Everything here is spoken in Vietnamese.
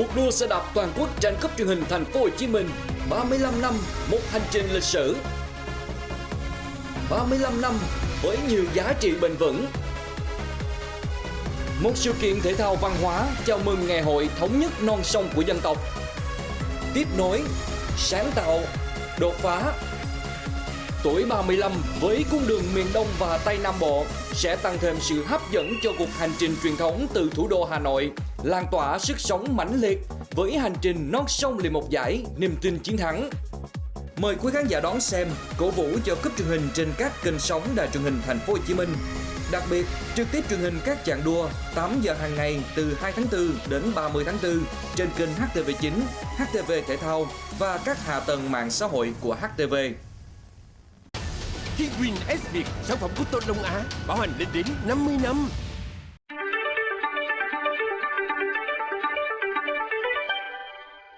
Cuộc đua xe đạp toàn quốc tranh cúp truyền hình thành phố Hồ Chí Minh. 35 năm một hành trình lịch sử. 35 năm với nhiều giá trị bền vững. Một sự kiện thể thao văn hóa chào mừng ngày hội thống nhất non sông của dân tộc. Tiếp nối, sáng tạo, đột phá. Tuổi 35 với cung đường miền Đông và Tây Nam Bộ sẽ tăng thêm sự hấp dẫn cho cuộc hành trình truyền thống từ thủ đô Hà Nội, lan tỏa sức sống mãnh liệt với hành trình non sông liền một giải, niềm tin chiến thắng. Mời quý khán giả đón xem, cổ vũ cho cúp truyền hình trên các kênh sóng đài truyền hình Thành phố Hồ Chí Minh. Đặc biệt, trực tiếp truyền hình các chặng đua 8 giờ hàng ngày từ 2 tháng 4 đến 30 tháng 4 trên kênh HTV9, HTV Thể thao và các hạ tầng mạng xã hội của HTV. Thiên Win S Việt, sản phẩm của Tôn Đông Á, bảo hành lên đến 50 năm.